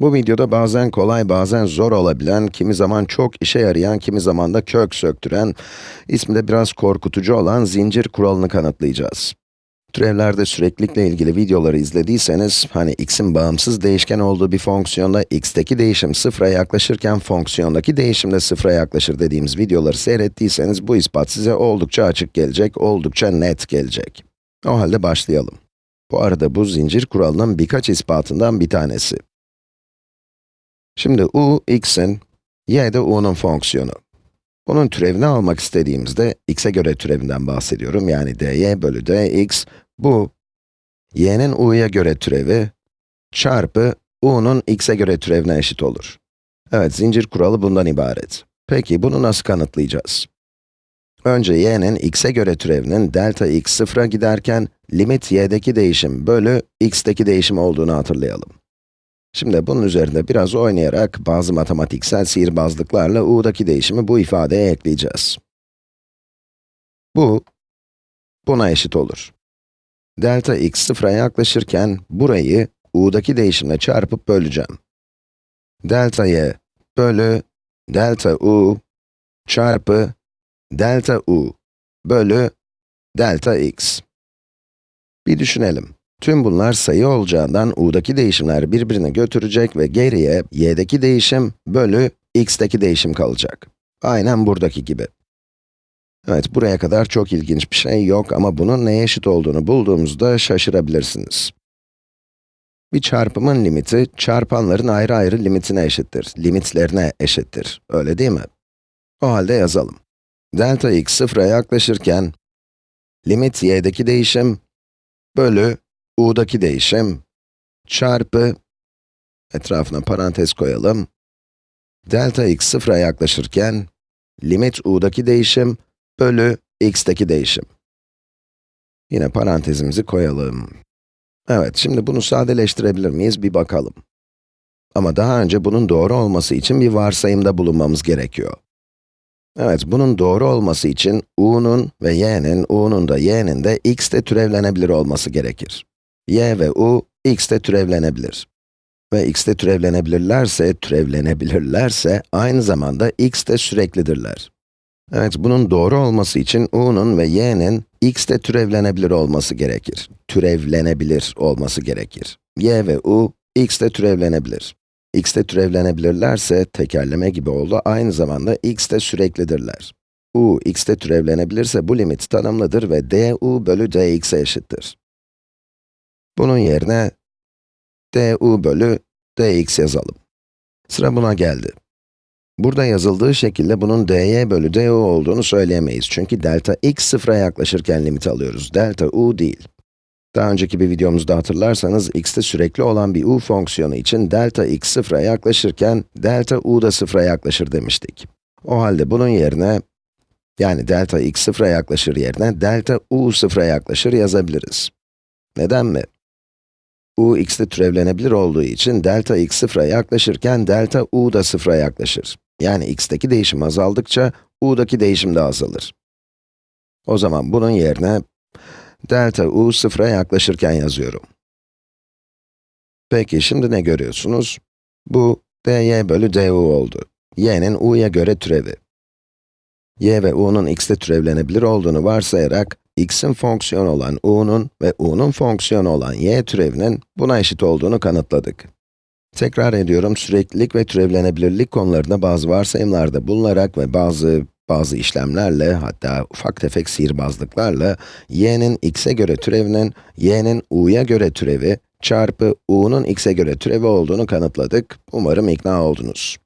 Bu videoda bazen kolay, bazen zor olabilen, kimi zaman çok işe yarayan, kimi zaman da kök söktüren, ismi de biraz korkutucu olan zincir kuralını kanıtlayacağız. Türevlerde süreklilikle ilgili videoları izlediyseniz, hani x'in bağımsız değişken olduğu bir fonksiyonda x'teki değişim sıfıra yaklaşırken fonksiyondaki değişim de sıfıra yaklaşır dediğimiz videoları seyrettiyseniz bu ispat size oldukça açık gelecek, oldukça net gelecek. O halde başlayalım. Bu arada bu zincir kuralının birkaç ispatından bir tanesi. Şimdi u, x'in, y de u'nun fonksiyonu. Bunun türevini almak istediğimizde, x'e göre türevinden bahsediyorum, yani dy bölü dx, bu, y'nin u'ya göre türevi, çarpı u'nun x'e göre türevine eşit olur. Evet, zincir kuralı bundan ibaret. Peki, bunu nasıl kanıtlayacağız? Önce y'nin x'e göre türevinin delta x sıfıra giderken, limit y'deki değişim bölü x'teki değişim olduğunu hatırlayalım. Şimdi bunun üzerinde biraz oynayarak bazı matematiksel sihirbazlıklarla u'daki değişimi bu ifadeye ekleyeceğiz. Bu, buna eşit olur. Delta x sıfıra yaklaşırken burayı u'daki değişimle çarpıp böleceğim. Delta y bölü delta u çarpı delta u bölü delta x. Bir düşünelim. Tüm bunlar sayı olacağından u'daki değişimler birbirini götürecek ve geriye y'deki değişim bölü x'teki değişim kalacak. Aynen buradaki gibi. Evet, buraya kadar çok ilginç bir şey yok ama bunun neye eşit olduğunu bulduğumuzda şaşırabilirsiniz. Bir çarpımın limiti, çarpanların ayrı ayrı limitine eşittir, limitlerine eşittir, öyle değil mi? O halde yazalım. Delta x sıfıra yaklaşırken, limit y'deki değişim bölü u'daki değişim çarpı, etrafına parantez koyalım, delta x sıfıra yaklaşırken, limit u'daki değişim bölü x'teki değişim. Yine parantezimizi koyalım. Evet, şimdi bunu sadeleştirebilir miyiz bir bakalım. Ama daha önce bunun doğru olması için bir varsayımda bulunmamız gerekiyor. Evet, bunun doğru olması için u'nun ve y'nin, u'nun da y'nin de x'te türevlenebilir olması gerekir y ve u, x'te türevlenebilir. Ve x'te türevlenebilirlerse, türevlenebilirlerse, aynı zamanda x'te süreklidirler. Evet, bunun doğru olması için u'nun ve y'nin x'te türevlenebilir olması gerekir. Türevlenebilir olması gerekir. y ve u, x'te türevlenebilir. x'te türevlenebilirlerse, tekerleme gibi oldu, aynı zamanda x'te süreklidirler. u, x'te türevlenebilirse bu limit tanımlıdır ve du bölü dx'e eşittir. Bunun yerine du bölü dx yazalım. Sıra buna geldi. Burada yazıldığı şekilde bunun dy bölü du olduğunu söyleyemeyiz. Çünkü delta x sıfıra yaklaşırken limit alıyoruz. Delta u değil. Daha önceki bir videomuzda hatırlarsanız, x'te sürekli olan bir u fonksiyonu için delta x sıfıra yaklaşırken, delta u da sıfıra yaklaşır demiştik. O halde bunun yerine, yani delta x sıfıra yaklaşır yerine, delta u sıfıra yaklaşır yazabiliriz. Neden mi? U x'te türevlenebilir olduğu için delta x sıfıra yaklaşırken delta u da sıfıra yaklaşır. Yani x'teki değişim azaldıkça u'daki değişim de azalır. O zaman bunun yerine delta u sıfıra yaklaşırken yazıyorum. Peki şimdi ne görüyorsunuz? Bu dy bölü du oldu. y'nin u'ya göre türevi. y ve u'nun x'te türevlenebilir olduğunu varsayarak x'in fonksiyonu olan u'nun ve u'nun fonksiyonu olan y türevinin buna eşit olduğunu kanıtladık. Tekrar ediyorum, süreklilik ve türevlenebilirlik konularında bazı varsayımlarda bulunarak ve bazı bazı işlemlerle, hatta ufak tefek sihirbazlıklarla, y'nin x'e göre türevinin, y'nin u'ya göre türevi, çarpı u'nun x'e göre türevi olduğunu kanıtladık. Umarım ikna oldunuz.